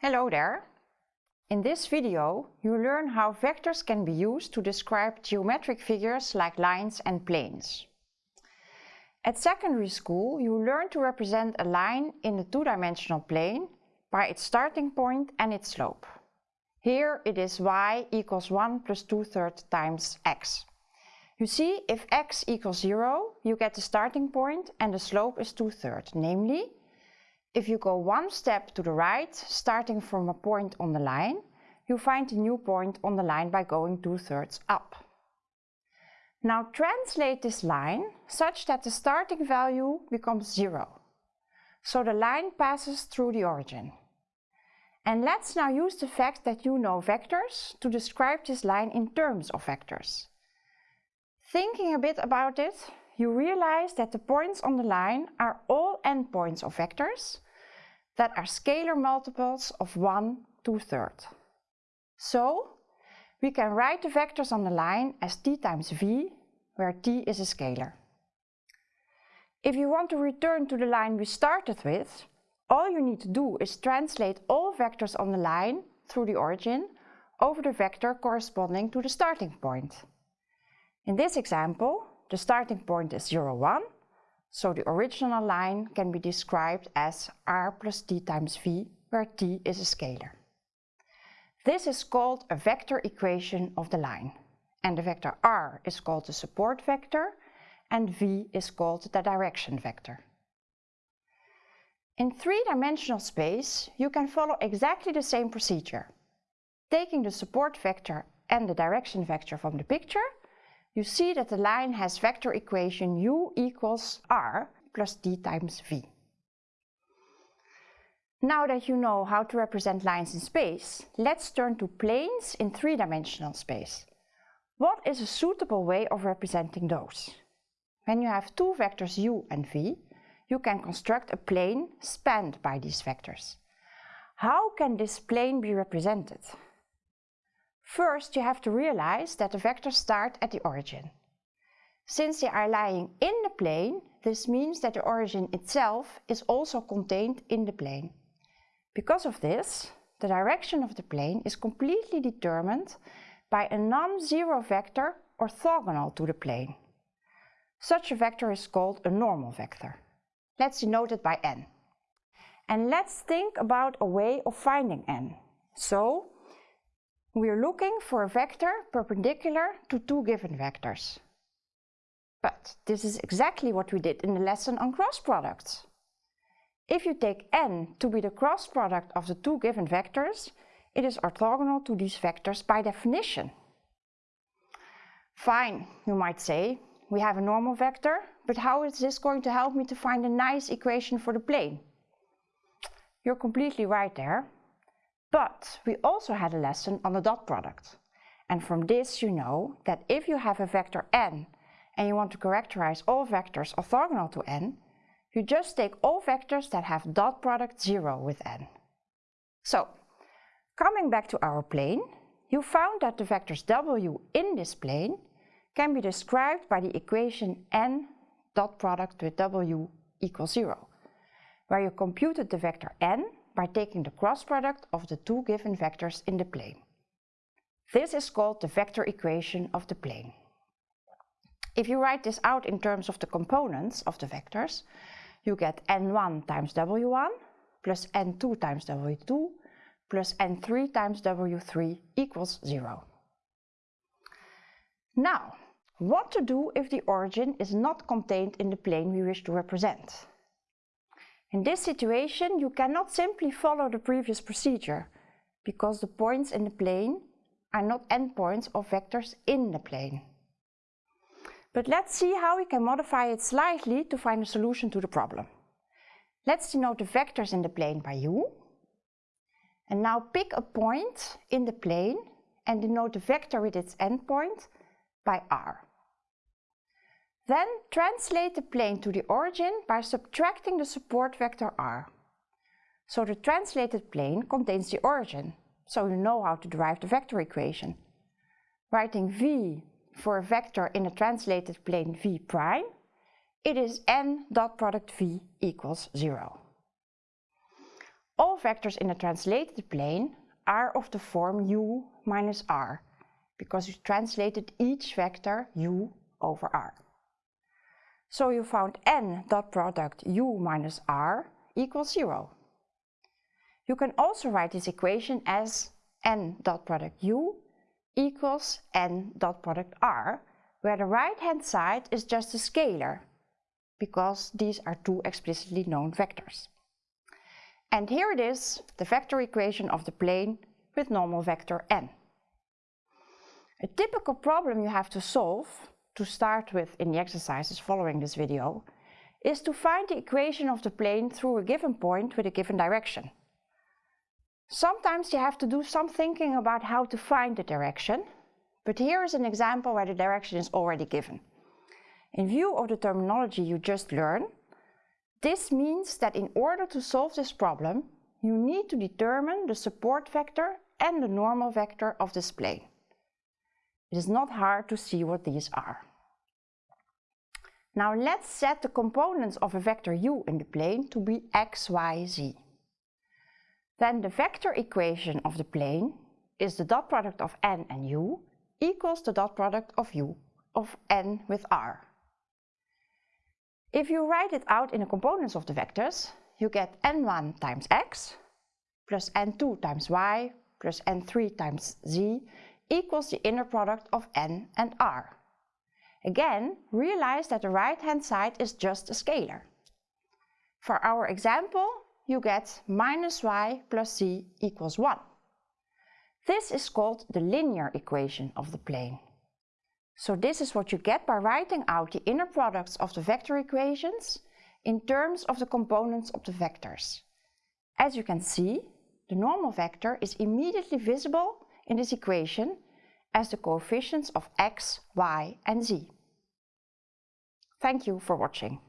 Hello there! In this video you learn how vectors can be used to describe geometric figures like lines and planes. At secondary school you learn to represent a line in a two-dimensional plane by its starting point and its slope. Here it is y equals 1 plus 2 thirds times x. You see, if x equals 0, you get the starting point and the slope is 2 thirds, namely, if you go one step to the right, starting from a point on the line, you find a new point on the line by going 2 thirds up. Now translate this line such that the starting value becomes 0. So the line passes through the origin. And let's now use the fact that you know vectors to describe this line in terms of vectors. Thinking a bit about it, you realize that the points on the line are all endpoints of vectors that are scalar multiples of 1 2 third. So, we can write the vectors on the line as t times v, where t is a scalar. If you want to return to the line we started with, all you need to do is translate all vectors on the line through the origin over the vector corresponding to the starting point. In this example, the starting point is 0, 1, so the original line can be described as r plus t times v, where t is a scalar. This is called a vector equation of the line, and the vector r is called the support vector, and v is called the direction vector. In three-dimensional space, you can follow exactly the same procedure. Taking the support vector and the direction vector from the picture, you see that the line has vector equation u equals r plus d times v. Now that you know how to represent lines in space, let's turn to planes in three-dimensional space. What is a suitable way of representing those? When you have two vectors u and v, you can construct a plane spanned by these vectors. How can this plane be represented? First, you have to realize that the vectors start at the origin. Since they are lying in the plane, this means that the origin itself is also contained in the plane. Because of this, the direction of the plane is completely determined by a non-zero vector orthogonal to the plane. Such a vector is called a normal vector. Let's denote it by n. And let's think about a way of finding n. So, we are looking for a vector perpendicular to two given vectors. But this is exactly what we did in the lesson on cross products. If you take n to be the cross product of the two given vectors, it is orthogonal to these vectors by definition. Fine, you might say, we have a normal vector, but how is this going to help me to find a nice equation for the plane? You're completely right there. But we also had a lesson on the dot product. And from this you know that if you have a vector n and you want to characterize all vectors orthogonal to n, you just take all vectors that have dot product 0 with n. So, coming back to our plane, you found that the vectors w in this plane can be described by the equation n dot product with w equals 0, where you computed the vector n by taking the cross product of the two given vectors in the plane. This is called the vector equation of the plane. If you write this out in terms of the components of the vectors, you get n1 times w1 plus n2 times w2 plus n3 times w3 equals 0. Now, what to do if the origin is not contained in the plane we wish to represent? In this situation, you cannot simply follow the previous procedure, because the points in the plane are not endpoints of vectors in the plane. But let's see how we can modify it slightly to find a solution to the problem. Let's denote the vectors in the plane by u. And now pick a point in the plane and denote the vector with its endpoint by r. Then translate the plane to the origin by subtracting the support vector r. So the translated plane contains the origin, so you know how to derive the vector equation. Writing v for a vector in a translated plane v prime, it is n dot product v equals 0. All vectors in the translated plane are of the form u minus r, because you translated each vector u over r. So you found n dot product u minus r equals 0. You can also write this equation as n dot product u equals n dot product r, where the right hand side is just a scalar, because these are two explicitly known vectors. And here it is, the vector equation of the plane with normal vector n. A typical problem you have to solve, to start with in the exercises following this video, is to find the equation of the plane through a given point with a given direction. Sometimes you have to do some thinking about how to find the direction, but here is an example where the direction is already given. In view of the terminology you just learned, this means that in order to solve this problem, you need to determine the support vector and the normal vector of this plane. It is not hard to see what these are. Now let's set the components of a vector u in the plane to be x, y, z. Then the vector equation of the plane is the dot product of n and u equals the dot product of u of n with r. If you write it out in the components of the vectors, you get n1 times x plus n2 times y plus n3 times z equals the inner product of n and r. Again, realize that the right-hand side is just a scalar. For our example, you get minus y plus z equals 1. This is called the linear equation of the plane. So this is what you get by writing out the inner products of the vector equations in terms of the components of the vectors. As you can see, the normal vector is immediately visible in this equation as the coefficients of x, y and z. Thank you for watching.